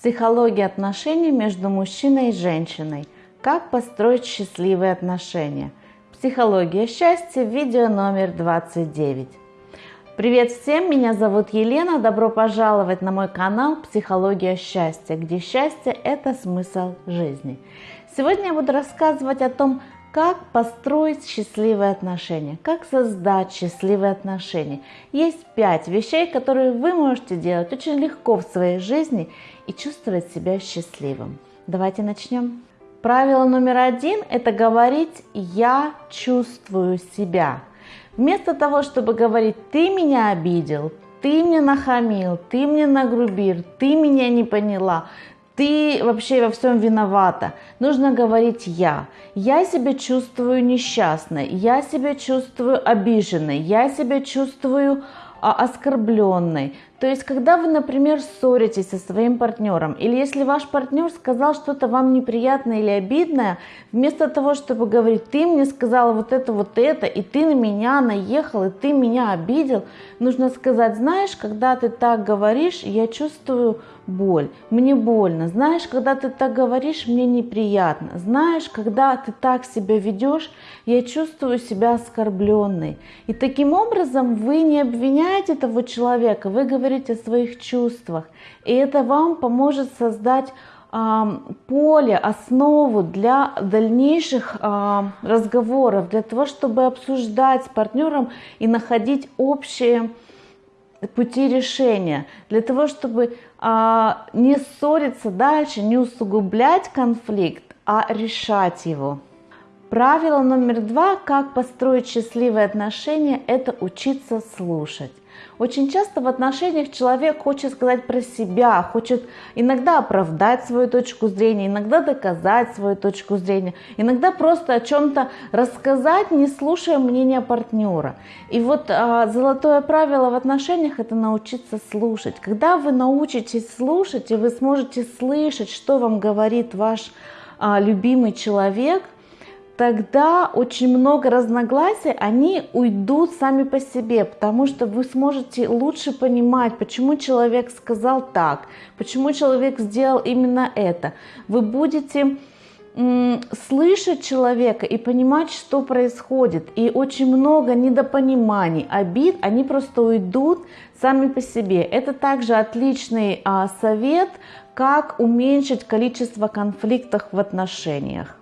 Психология отношений между мужчиной и женщиной. Как построить счастливые отношения. Психология счастья, видео номер 29. Привет всем, меня зовут Елена, добро пожаловать на мой канал Психология счастья, где счастье – это смысл жизни. Сегодня я буду рассказывать о том, как построить счастливые отношения, как создать счастливые отношения. Есть пять вещей, которые вы можете делать очень легко в своей жизни и чувствовать себя счастливым. Давайте начнем. Правило номер один – это говорить «я чувствую себя». Вместо того, чтобы говорить «ты меня обидел», «ты мне нахамил», «ты мне нагрубил», «ты меня не поняла», ты вообще во всем виновата. Нужно говорить я. Я себя чувствую несчастной, я себя чувствую обиженной, я себя чувствую а, оскорбленной. То есть, когда вы, например, ссоритесь со своим партнером, или если ваш партнер сказал что-то вам неприятное или обидное, вместо того, чтобы говорить, ты мне сказала вот это, вот это, и ты на меня наехал, и ты меня обидел, нужно сказать, знаешь, когда ты так говоришь, я чувствую боль, мне больно. Знаешь, когда ты так говоришь, мне неприятно. Знаешь, когда ты так себя ведешь, я чувствую себя оскорбленной. И таким образом вы не обвиняете того человека, вы говорите о своих чувствах. И это вам поможет создать поле, основу для дальнейших разговоров, для того, чтобы обсуждать с партнером и находить общие пути решения, для того, чтобы а, не ссориться дальше, не усугублять конфликт, а решать его. Правило номер два, как построить счастливые отношения, это учиться слушать. Очень часто в отношениях человек хочет сказать про себя, хочет иногда оправдать свою точку зрения, иногда доказать свою точку зрения, иногда просто о чем-то рассказать, не слушая мнения партнера. И вот а, золотое правило в отношениях это научиться слушать. Когда вы научитесь слушать, и вы сможете слышать, что вам говорит ваш а, любимый человек – тогда очень много разногласий, они уйдут сами по себе, потому что вы сможете лучше понимать, почему человек сказал так, почему человек сделал именно это. Вы будете слышать человека и понимать, что происходит. И очень много недопониманий, обид, они просто уйдут сами по себе. Это также отличный а, совет, как уменьшить количество конфликтов в отношениях.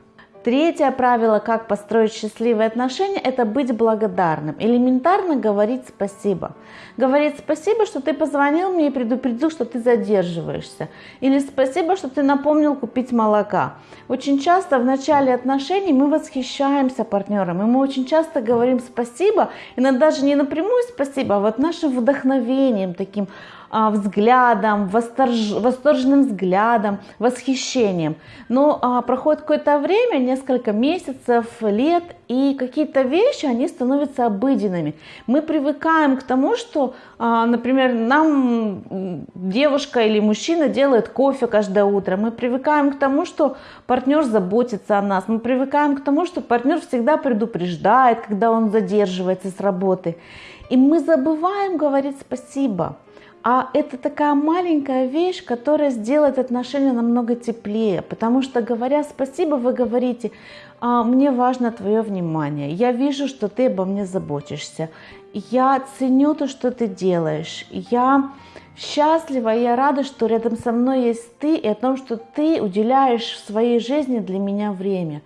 Третье правило, как построить счастливые отношения, это быть благодарным. Элементарно говорить спасибо. Говорить спасибо, что ты позвонил мне и предупредил, что ты задерживаешься. Или спасибо, что ты напомнил купить молока. Очень часто в начале отношений мы восхищаемся партнером, и мы очень часто говорим спасибо, иногда даже не напрямую спасибо, а вот нашим вдохновением таким, взглядом, восторж... восторженным взглядом, восхищением. Но а, проходит какое-то время, несколько месяцев, лет, и какие-то вещи, они становятся обыденными. Мы привыкаем к тому, что, а, например, нам девушка или мужчина делает кофе каждое утро. Мы привыкаем к тому, что партнер заботится о нас. Мы привыкаем к тому, что партнер всегда предупреждает, когда он задерживается с работы. И мы забываем говорить спасибо. А это такая маленькая вещь, которая сделает отношения намного теплее, потому что говоря спасибо, вы говорите, «А, мне важно твое внимание, я вижу, что ты обо мне заботишься, я ценю то, что ты делаешь, я счастлива, я рада, что рядом со мной есть ты и о том, что ты уделяешь в своей жизни для меня время.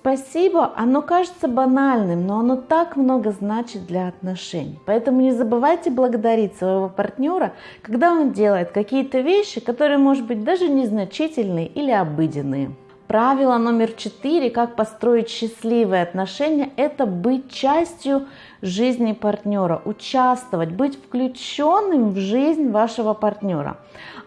Спасибо, оно кажется банальным, но оно так много значит для отношений. Поэтому не забывайте благодарить своего партнера, когда он делает какие-то вещи, которые, может быть, даже незначительные или обыденные. Правило номер четыре, как построить счастливые отношения, это быть частью жизни партнера, участвовать, быть включенным в жизнь вашего партнера.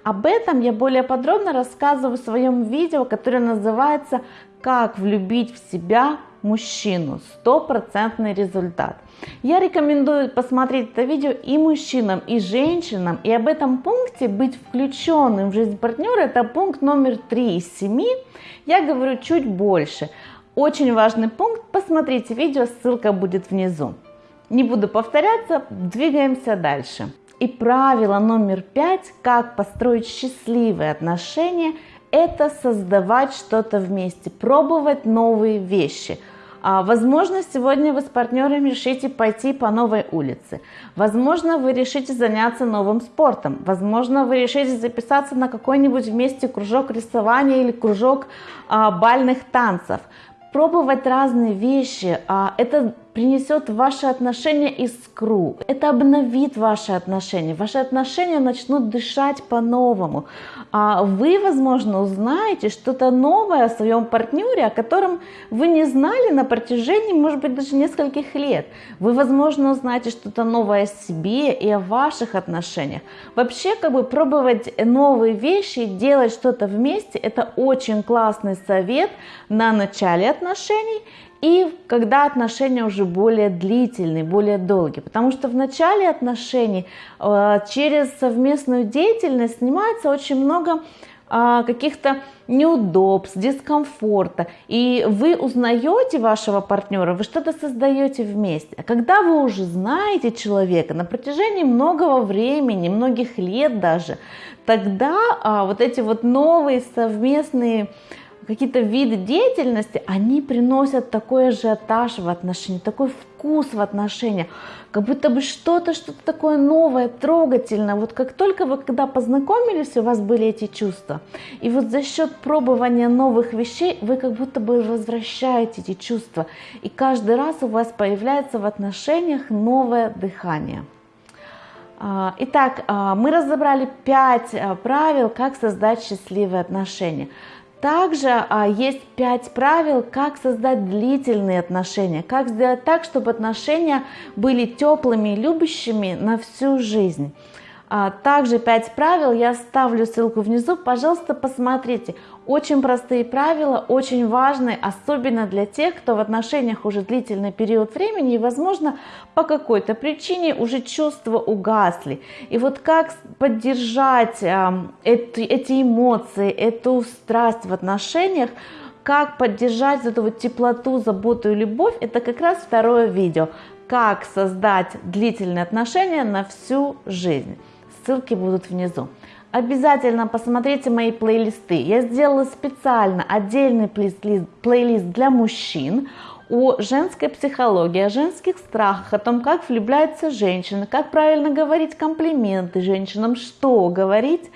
Об этом я более подробно рассказываю в своем видео, которое называется «Как влюбить в себя мужчину. Стопроцентный результат». Я рекомендую посмотреть это видео и мужчинам, и женщинам. И об этом пункте быть включенным в жизнь партнера, это пункт номер 3 из 7. Я говорю чуть больше. Очень важный пункт, посмотрите видео, ссылка будет внизу. Не буду повторяться, двигаемся дальше. И правило номер пять, как построить счастливые отношения, это создавать что-то вместе, пробовать новые вещи – а, возможно, сегодня вы с партнером решите пойти по новой улице. Возможно, вы решите заняться новым спортом. Возможно, вы решите записаться на какой-нибудь вместе кружок рисования или кружок а, бальных танцев. Пробовать разные вещи, а, это принесет в ваши отношения искру. Это обновит ваши отношения. Ваши отношения начнут дышать по-новому. А вы, возможно, узнаете что-то новое о своем партнере, о котором вы не знали на протяжении, может быть, даже нескольких лет. Вы, возможно, узнаете что-то новое о себе и о ваших отношениях. Вообще, как бы пробовать новые вещи, делать что-то вместе, это очень классный совет на начале отношений и когда отношения уже более длительные, более долгие. Потому что в начале отношений э, через совместную деятельность снимается очень много э, каких-то неудобств, дискомфорта, и вы узнаете вашего партнера, вы что-то создаете вместе. А когда вы уже знаете человека на протяжении многого времени, многих лет даже, тогда а, вот эти вот новые совместные какие-то виды деятельности, они приносят такой ажиотаж в отношении, такой вкус в отношениях, как будто бы что-то, что-то такое новое, трогательное. Вот как только вы когда познакомились, у вас были эти чувства. И вот за счет пробования новых вещей вы как будто бы возвращаете эти чувства. И каждый раз у вас появляется в отношениях новое дыхание. А, итак, а, мы разобрали пять а, правил, как создать счастливые отношения. Также а, есть пять правил, как создать длительные отношения, как сделать так, чтобы отношения были теплыми и любящими на всю жизнь. А, также 5 правил, я ставлю ссылку внизу, пожалуйста, посмотрите. Очень простые правила, очень важные, особенно для тех, кто в отношениях уже длительный период времени и, возможно, по какой-то причине уже чувства угасли. И вот как поддержать э, эти, эти эмоции, эту страсть в отношениях, как поддержать эту вот теплоту, заботу и любовь, это как раз второе видео. Как создать длительные отношения на всю жизнь ссылки будут внизу. Обязательно посмотрите мои плейлисты. Я сделала специально отдельный плейлист, плейлист для мужчин о женской психологии, о женских страхах, о том, как влюбляются женщины, как правильно говорить комплименты женщинам, что говорить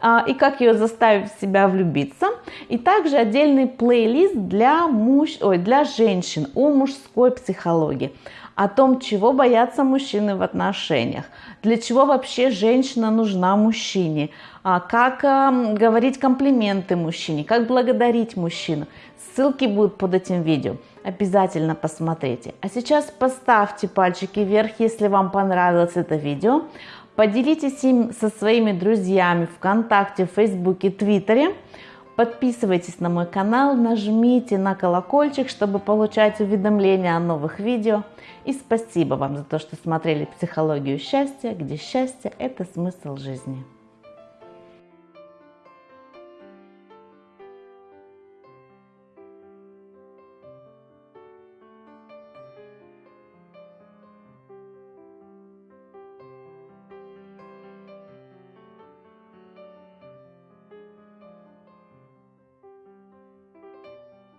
а, и как ее заставить себя влюбиться. И также отдельный плейлист для, муж... Ой, для женщин о мужской психологии о том, чего боятся мужчины в отношениях, для чего вообще женщина нужна мужчине, а как говорить комплименты мужчине, как благодарить мужчину. Ссылки будут под этим видео. Обязательно посмотрите. А сейчас поставьте пальчики вверх, если вам понравилось это видео. Поделитесь им со своими друзьями ВКонтакте, Фейсбуке, Твиттере. Подписывайтесь на мой канал, нажмите на колокольчик, чтобы получать уведомления о новых видео. И спасибо вам за то, что смотрели «Психологию счастья», где счастье – это смысл жизни.